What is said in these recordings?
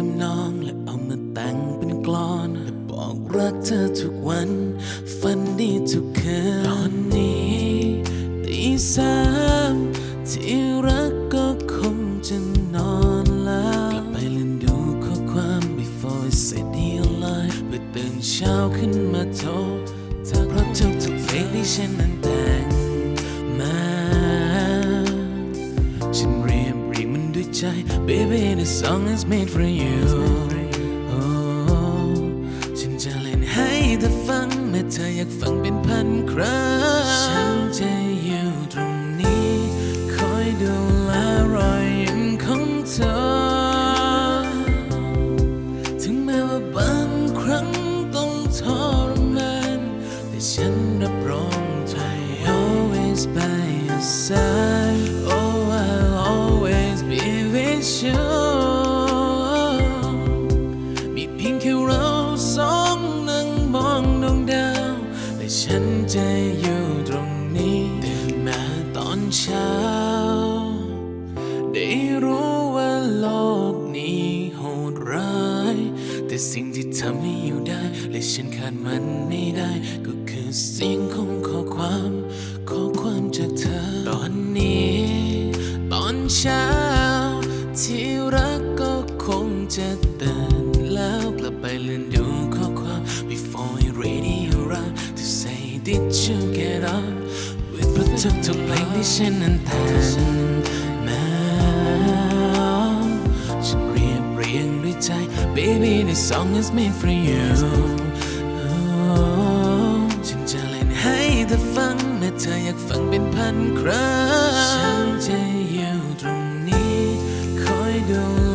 ทำนองและเอามาแต่งเป็นกลอนและบอกรักเธอทุกวัน ฝันดีทุกคืนตอนนี้ตีสามที่รักก็คงจะนอนแล้วกลับไปเล่นดูข้อความ before I set the alarm เพื่อตื่นเช้าขึ้นมาโทรทักเพราะทุกทุกเพลงที่ฉันนั้นแต่ง ใจ Baby this song is made for you โอ้ฉันจะเล่นให้เธอฟังเมื่อเธออยากฟัง ฉันจะอยู่ตรงนี้ตื่นมาตอนเช้า ได้รู้ว่าโลกนี้โหดร้าย แต่สิ่งที่ทำให้อยู่ได้ และฉันขาดมันไม่ได้ ก็คือเสียงของข้อความข้อความจากเธอ ตอนนี้ ตอนเช้า ที่รักก็คงจะตื่นแล้วกลับไปเลื่อนดูข้อความ before I ready around to Say, did you get up with particular recognition and passion? ฉันเรียบเรียงด้วยใจ Baby this song is made for you ฉันจะเล่นให้เธอฟังเมื่อเธออยากฟังเป็นพันครั้ง ฉันจะอยู่ตรงนี้คอยดู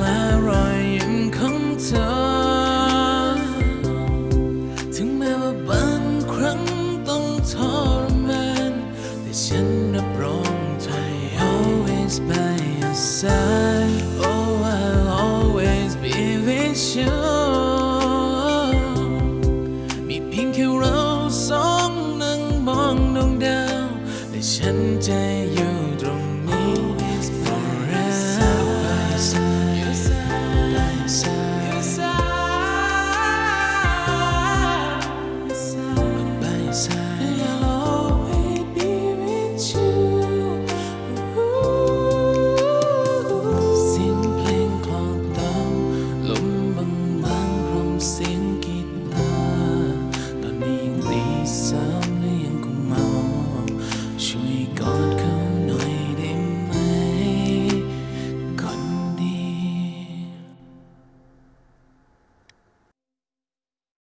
always by your side. Oh, I'll always be with you. มีเพียงแค่เราสองนั่งมองดวงดาว และฉันจะอยู่ตรงนี้